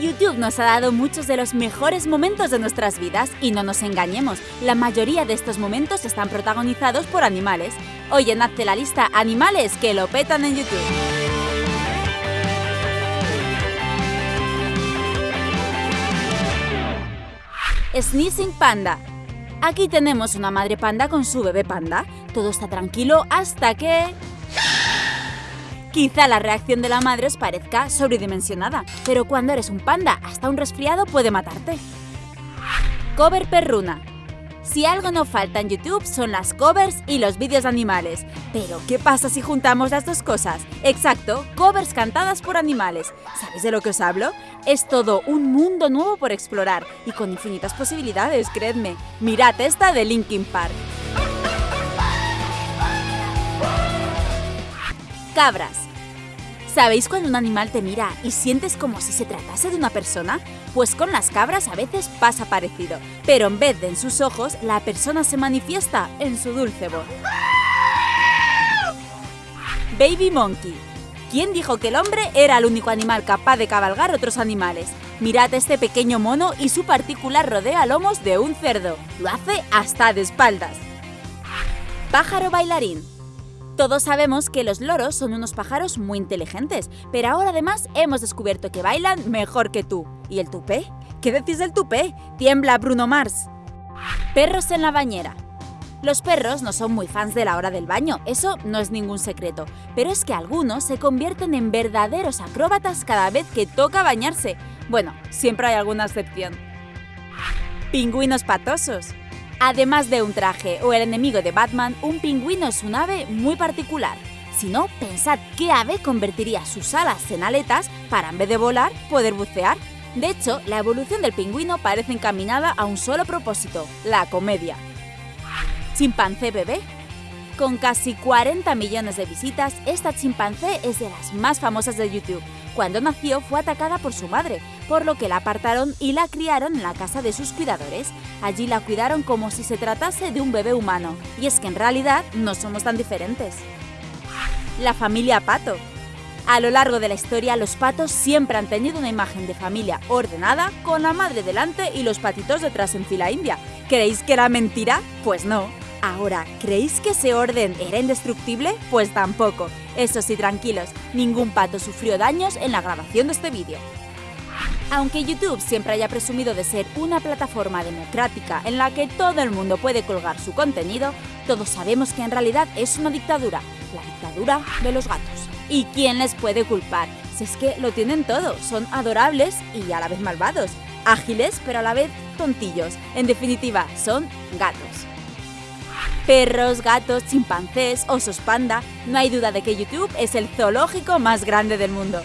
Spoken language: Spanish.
YouTube nos ha dado muchos de los mejores momentos de nuestras vidas y no nos engañemos, la mayoría de estos momentos están protagonizados por animales. Hoy en Hazte la lista Animales que lo petan en YouTube. Sneezing Panda. Aquí tenemos una madre panda con su bebé panda. Todo está tranquilo hasta que... Quizá la reacción de la madre os parezca sobredimensionada, pero cuando eres un panda, hasta un resfriado puede matarte. Cover perruna. Si algo no falta en YouTube son las covers y los vídeos de animales. Pero, ¿qué pasa si juntamos las dos cosas? Exacto, covers cantadas por animales. ¿Sabéis de lo que os hablo? Es todo un mundo nuevo por explorar y con infinitas posibilidades, creedme. Mirad esta de Linkin Park. Cabras. ¿Sabéis cuando un animal te mira y sientes como si se tratase de una persona? Pues con las cabras a veces pasa parecido, pero en vez de en sus ojos, la persona se manifiesta en su dulce voz. Baby Monkey. ¿Quién dijo que el hombre era el único animal capaz de cabalgar otros animales? Mirad este pequeño mono y su particular rodea lomos de un cerdo. Lo hace hasta de espaldas. Pájaro bailarín. Todos sabemos que los loros son unos pájaros muy inteligentes, pero ahora además hemos descubierto que bailan mejor que tú. ¿Y el tupé? ¿Qué decís del tupé? Tiembla Bruno Mars. Perros en la bañera. Los perros no son muy fans de la hora del baño, eso no es ningún secreto, pero es que algunos se convierten en verdaderos acróbatas cada vez que toca bañarse. Bueno, siempre hay alguna excepción. Pingüinos patosos. Además de un traje o el enemigo de Batman, un pingüino es un ave muy particular. Si no, pensad qué ave convertiría sus alas en aletas para en vez de volar, poder bucear. De hecho, la evolución del pingüino parece encaminada a un solo propósito, la comedia. Chimpancé bebé. Con casi 40 millones de visitas, esta chimpancé es de las más famosas de YouTube. Cuando nació fue atacada por su madre, por lo que la apartaron y la criaron en la casa de sus cuidadores. Allí la cuidaron como si se tratase de un bebé humano, y es que en realidad no somos tan diferentes. La familia Pato. A lo largo de la historia, los patos siempre han tenido una imagen de familia ordenada, con la madre delante y los patitos detrás en fila india. ¿Creéis que era mentira? Pues no. Ahora, ¿creéis que ese orden era indestructible? Pues tampoco. Eso sí, tranquilos, ningún pato sufrió daños en la grabación de este vídeo. Aunque YouTube siempre haya presumido de ser una plataforma democrática en la que todo el mundo puede colgar su contenido, todos sabemos que en realidad es una dictadura, la dictadura de los gatos. ¿Y quién les puede culpar? Si es que lo tienen todo, son adorables y a la vez malvados, ágiles pero a la vez tontillos, en definitiva, son gatos perros, gatos, chimpancés, osos panda, no hay duda de que YouTube es el zoológico más grande del mundo.